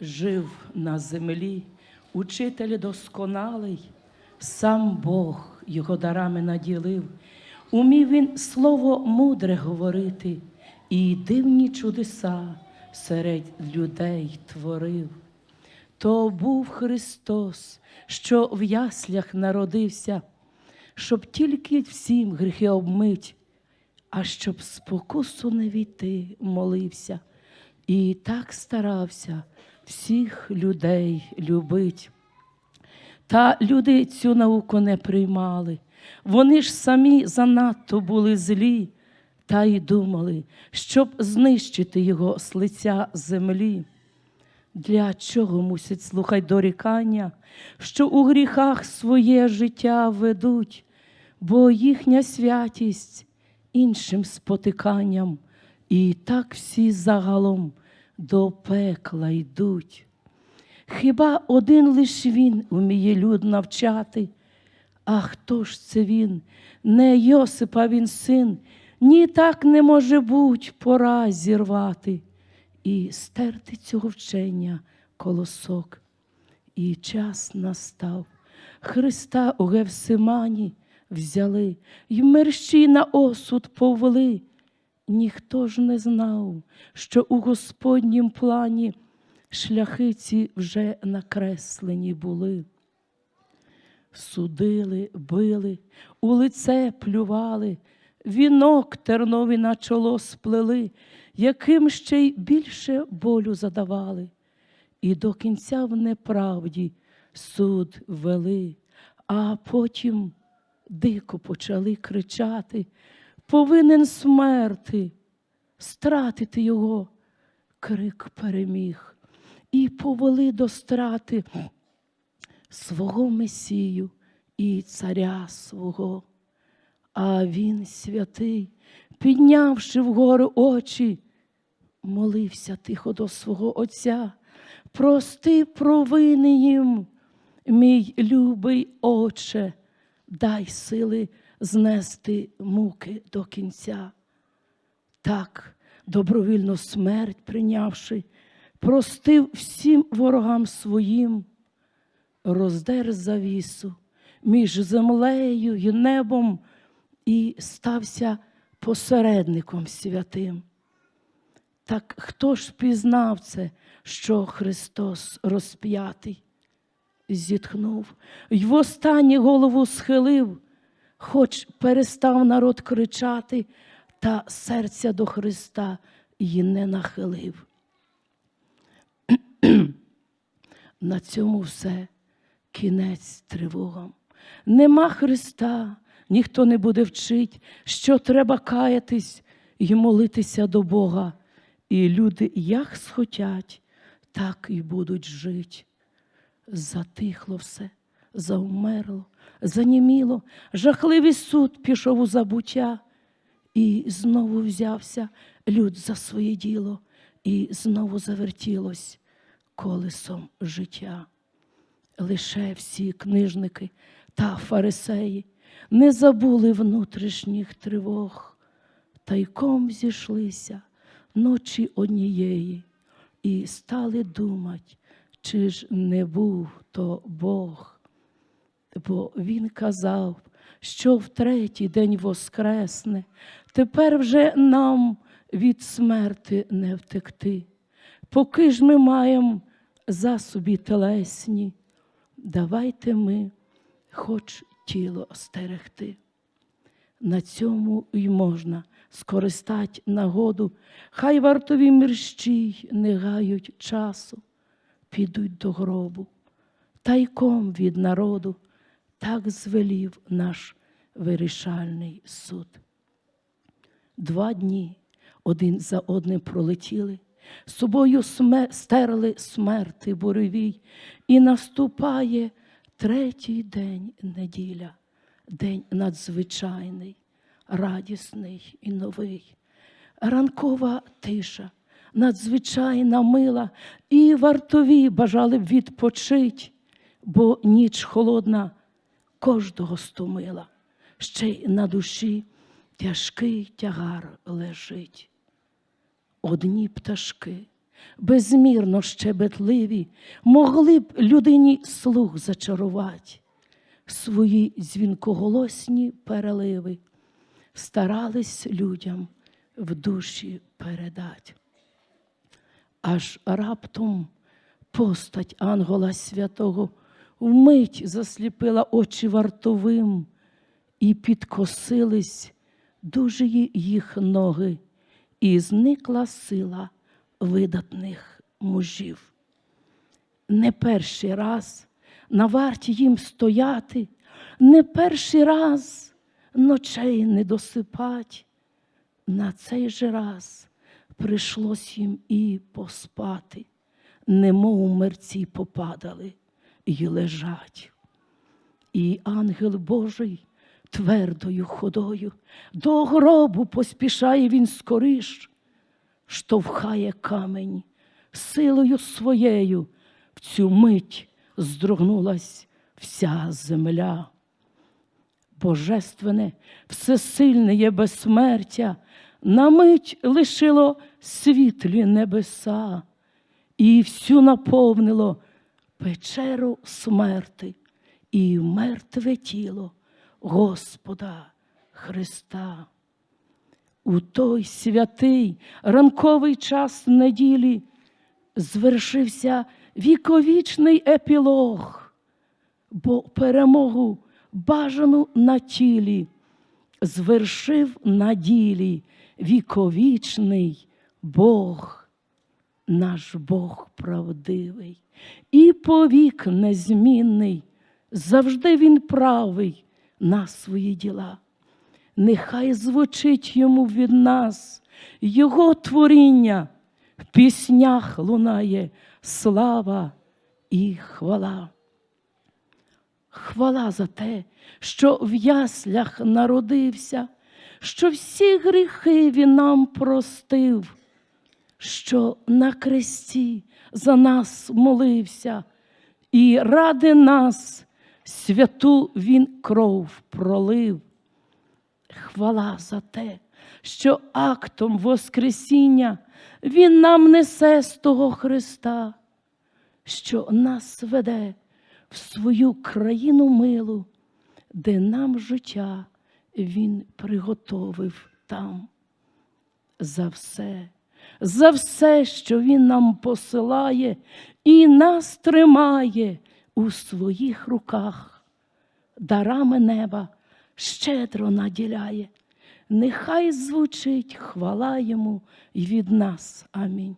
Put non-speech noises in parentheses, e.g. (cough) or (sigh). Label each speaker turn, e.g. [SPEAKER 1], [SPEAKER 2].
[SPEAKER 1] Жив на землі учитель досконалий, сам Бог його дарами наділив, умів він слово мудре говорити, і дивні чудеса серед людей творив. То був Христос, що в яслях народився, щоб тільки всім гріхи обмить, а щоб спокусу не війти, молився, і так старався всіх людей любить. Та люди цю науку не приймали. Вони ж самі занадто були злі, та й думали, щоб знищити його з лиця землі. Для чого мусять слухать дорікання, що у гріхах своє життя ведуть, бо їхня святість іншим спотиканням, і так всі загалом до пекла йдуть. Хіба один лиш він уміє люд навчати? А хто ж це він? Не Йосипа він син, ні так не може буть пора зірвати і стерти цього вчення колосок. І час настав. Христа у Гевсимані взяли, й мерщій на осуд повели. Ніхто ж не знав, що у Господнім плані шляхи ці вже накреслені були. Судили, били, у лице плювали, вінок тернові на чоло сплели, яким ще й більше болю задавали, і до кінця в неправді суд вели, а потім дико почали кричати, повинен смерти, стратити його, крик переміг, і повели до страти свого Месію і царя свого. А він святий, піднявши вгору очі, молився тихо до свого Отця, прости провини їм, мій любий Отче, дай сили знести муки до кінця. Так, добровільно смерть прийнявши, простив всім ворогам своїм, роздер завісу між землею і небом і стався посередником святим. Так хто ж пізнав це, що Христос розп'ятий? Зітхнув, й в останнє голову схилив, хоч перестав народ кричати, та серця до Христа й не нахилив. (clears throat) На цьому все кінець тривогам. Нема Христа, ніхто не буде вчить, що треба каятись і молитися до Бога. І люди як схотять, так і будуть жить. Затихло все, завмерло, заніміло, жахливий суд пішов у забуття, і знову взявся люд за своє діло, і знову завертілось колесом життя. Лише всі книжники та фарисеї не забули внутрішніх тривог, тайком зійшлися ночі однієї і стали думати, чи ж не був то Бог. Бо Він казав, що в третій день воскресне, тепер вже нам від смерти не втекти. Поки ж ми маємо засобі телесні, давайте ми хоч тіло стерегти. На цьому й можна скористати нагоду, хай вартові мерщій не гають часу, підуть до гробу, тайком від народу, так звелів наш вирішальний суд. Два дні один за одним пролетіли, собою сме, стерли смерти буревій, і наступає третій день неділя, день надзвичайний, радісний і новий. Ранкова тиша, надзвичайна мила, і вартові бажали б відпочить, бо ніч холодна кожного стомила, ще й на душі тяжкий тягар лежить. Одні пташки безмірно щебетливі, могли б людині слух зачарувати, свої дзвінкоголосні переливи старались людям в душі передать. Аж раптом постать Ангола Святого вмить засліпила очі вартовим, і підкосились дуже їх ноги, і зникла сила видатних мужів. Не перший раз на варті їм стояти, не перший раз ночей не досипать. На цей же раз прийшлось їм і поспати, немов мерці попадали і лежать. І ангел Божий твердою ходою до гробу поспішає він скориш, штовхає камень силою своєю, в цю мить здрогнулась вся земля. Божественне, всесильне є безсмертя, на мить лишило світлі небеса, і всю наповнило печеру смерти і мертве тіло Господа Христа. У той святий ранковий час неділі звершився віковічний епілог, бо перемогу бажану на тілі звершив на ділі віковічний Бог, наш Бог правдивий і повік незмінний, завжди Він правий на свої діла. Нехай звучить йому від нас Його творіння, в піснях лунає слава і хвала. Хвала за те, що в яслях народився, що всі гріхи він нам простив, що на кресті за нас молився, і ради нас святу він кров пролив. Хвала за те, що актом Воскресіння Він нам несе з того Христа, що нас веде в свою країну милу, де нам життя Він приготовив там. За все, за все, що Він нам посилає і нас тримає у своїх руках, дарами неба щедро наділяє. Нехай звучить хвала йому й від нас. Амінь.